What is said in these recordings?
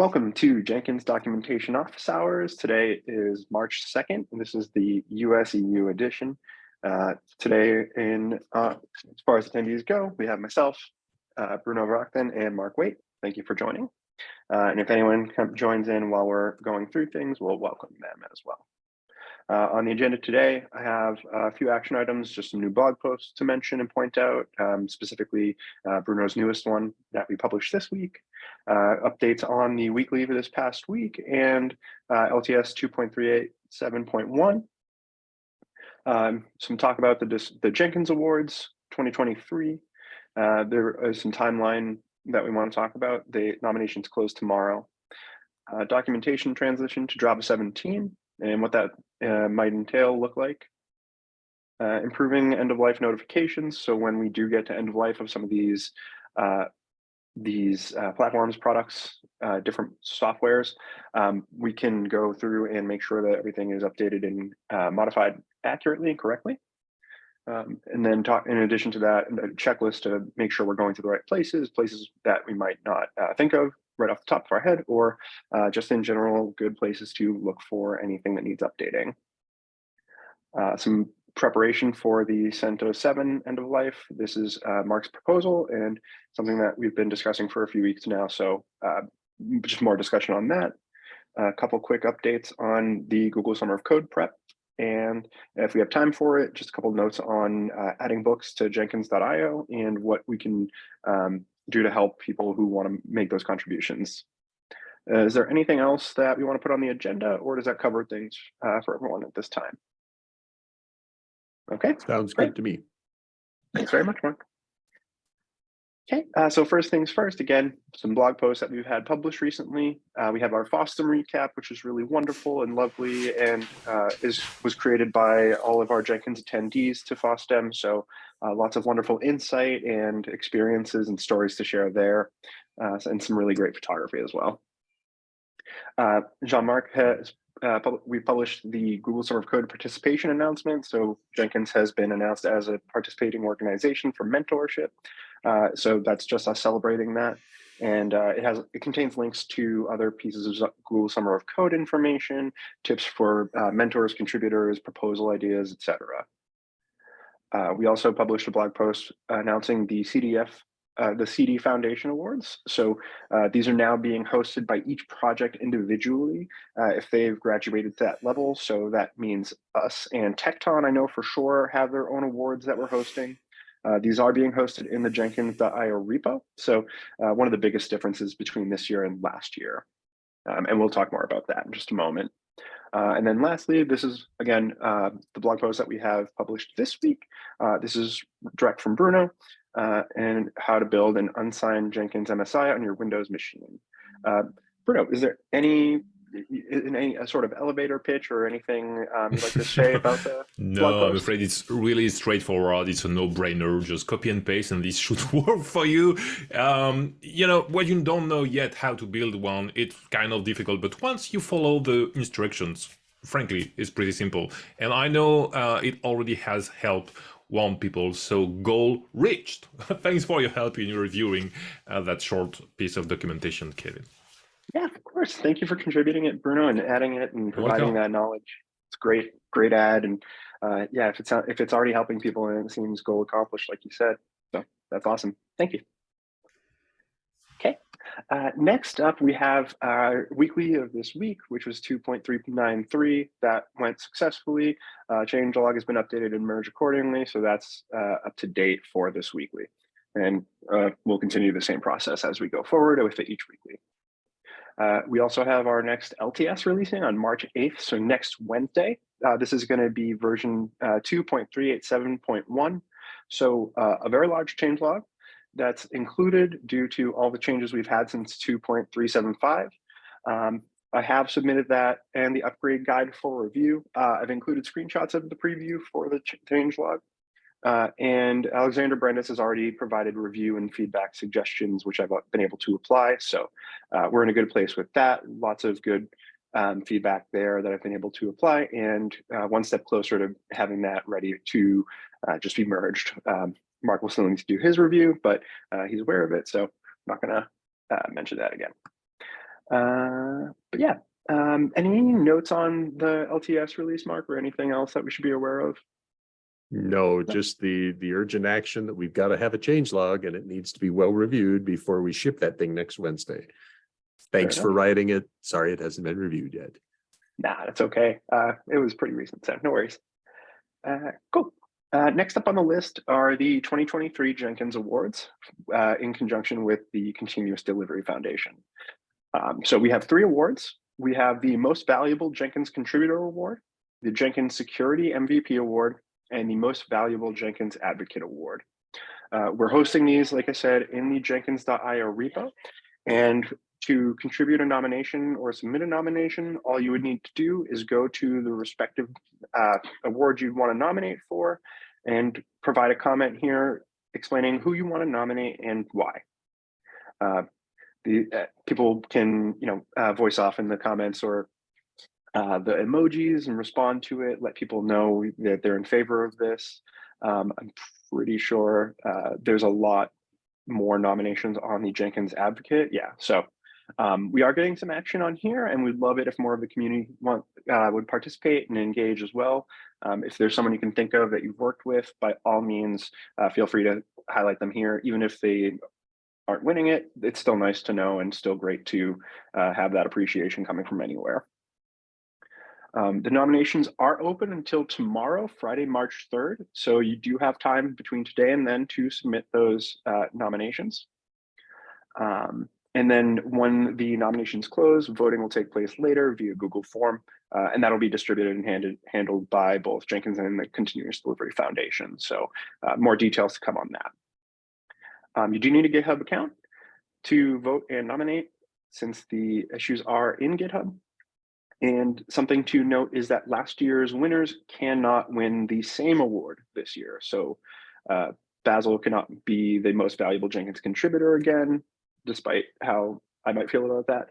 Welcome to Jenkins Documentation Office Hours. Today is March 2nd, and this is the US EU edition. Uh, today, in uh, as far as attendees go, we have myself, uh, Bruno Verachten, and Mark Waite. Thank you for joining. Uh, and if anyone joins in while we're going through things, we'll welcome them as well. Uh, on the agenda today, I have a few action items, just some new blog posts to mention and point out, um, specifically uh, Bruno's newest one that we published this week, uh, updates on the weekly for this past week, and uh, LTS 2.387.1. Um, some talk about the, the Jenkins Awards 2023. Uh, there is some timeline that we want to talk about. The nominations close tomorrow. Uh, documentation transition to Java 17 and what that uh, might entail look like. Uh, improving end of life notifications. So when we do get to end of life of some of these uh, these uh, platforms, products, uh, different softwares, um, we can go through and make sure that everything is updated and uh, modified accurately and correctly. Um, and then talk, in addition to that, a checklist to make sure we're going to the right places, places that we might not think of, right off the top of our head, or uh, just in general, good places to look for anything that needs updating. Uh, some preparation for the CentOS 7 end of life. This is uh, Mark's proposal and something that we've been discussing for a few weeks now. So uh, just more discussion on that. A couple quick updates on the Google Summer of Code prep. And if we have time for it, just a couple notes on uh, adding books to jenkins.io and what we can um, do to help people who want to make those contributions. Uh, is there anything else that we want to put on the agenda or does that cover things uh, for everyone at this time? Okay. Sounds great to me. Thanks very much, Mark. Okay, uh, so first things first, again, some blog posts that we've had published recently. Uh, we have our FOSDEM recap, which is really wonderful and lovely and uh, is was created by all of our Jenkins attendees to FOSDEM. So uh, lots of wonderful insight and experiences and stories to share there, uh, and some really great photography as well. Uh, Jean-Marc has uh, we published the Google Summer of Code participation announcement. So Jenkins has been announced as a participating organization for mentorship. Uh, so that's just us celebrating that. And uh, it has it contains links to other pieces of Google Summer of Code information, tips for uh, mentors, contributors, proposal ideas, etc. Uh, we also published a blog post announcing the CDF, uh, the CD Foundation Awards. So uh, these are now being hosted by each project individually if they've graduated to that level. So that means us and Tekton, I know for sure, have their own awards that we're hosting. Uh, these are being hosted in the Jenkins.io repo. So uh, one of the biggest differences between this year and last year. Um, and we'll talk more about that in just a moment. Uh, and then lastly, this is, again, uh, the blog post that we have published this week. Uh, this is direct from Bruno and how to build an unsigned Jenkins MSI on your Windows machine. Bruno, is there any any a sort of elevator pitch or anything um, you'd like to say about the no i'm afraid it's really straightforward. It's a no-brainer. Just copy and paste and this should work for you. Um, you know when you don't know yet how to build one it's kind of difficult. But once you follow the instructions frankly it's pretty simple. And i know uh, it already has helped one people. So goal reached. Thanks for your help in reviewing uh, that short piece of documentation kevin yeah, of course. Thank you for contributing it, Bruno, and adding it and providing that knowledge. It's great, great ad. And uh, yeah, if it's if it's already helping people and it seems goal accomplished, like you said, so that's awesome. Thank you. Okay. Uh, next up, we have our weekly of this week, which was 2.393. That went successfully. Uh, changelog has been updated and merged accordingly, so that's uh, up to date for this weekly. And uh, we'll continue the same process as we go forward with each weekly. Uh, we also have our next LTS releasing on March 8th, so next Wednesday. Uh, this is going to be version uh, 2.387.1, so uh, a very large changelog that's included due to all the changes we've had since 2.375. Um, I have submitted that and the upgrade guide for review. I've included screenshots of the preview for the changelog. Uh, and Alexander Brandes has already provided review and feedback suggestions, which I've uh, been able to apply. So uh, we're in a good place with that. Lots of good um, feedback there that I've been able to apply and uh, one step closer to having that ready to uh, just be merged. Um, Mark will still need to do his review, but uh, he's aware of it. So I'm not gonna mention that again. But yeah, um, any notes on the LTS release, Mark, or anything else that we should be aware of? No, just the, the urgent action that we've got to have a change log and it needs to be well reviewed before we ship that thing next Wednesday. Thanks for writing it. Sorry, it hasn't been reviewed yet. Nah, that's okay. Uh, it was pretty recent, so no worries. Uh, cool. Uh, next up on the list are the 2023 Jenkins Awards uh, in conjunction with the Continuous Delivery Foundation. Um, so we have three awards. We have the Most Valuable Jenkins Contributor Award, the Jenkins Security MVP Award, and the Most Valuable Jenkins Advocate Award. Uh, we're hosting these, like I said, in the Jenkins.io repo. And to contribute a nomination or submit a nomination, all you would need to do is go to the respective uh, award you'd want to nominate for and provide a comment here explaining who you want to nominate and why. Uh, the uh, people can, you know, uh, voice off in the comments or uh, the emojis and respond to it, let people know that they're in favor of this. Um, I'm pretty sure uh, there's a lot more nominations on the Jenkins Advocate. Yeah, so um, we are getting some action on here and we'd love it if more of the community want, uh, would participate and engage as well. Um, if there's someone you can think of that you've worked with, by all means, uh, feel free to highlight them here. Even if they aren't winning it, it's still nice to know and still great to uh, have that appreciation coming from anywhere. Um, the nominations are open until tomorrow, Friday, March 3rd. So you do have time between today and then to submit those uh, nominations. Um, and then when the nominations close, voting will take place later via Google form, uh, and that'll be distributed and handed, handled by both Jenkins and the Continuous Delivery Foundation. So uh, more details to come on that. Um, you do need a GitHub account to vote and nominate since the issues are in GitHub. And something to note is that last year's winners cannot win the same award this year. So uh, Basil cannot be the most valuable Jenkins contributor again, despite how I might feel about that.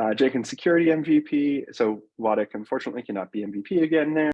Uh, Jenkins security MVP. So Wadeck unfortunately cannot be MVP again there.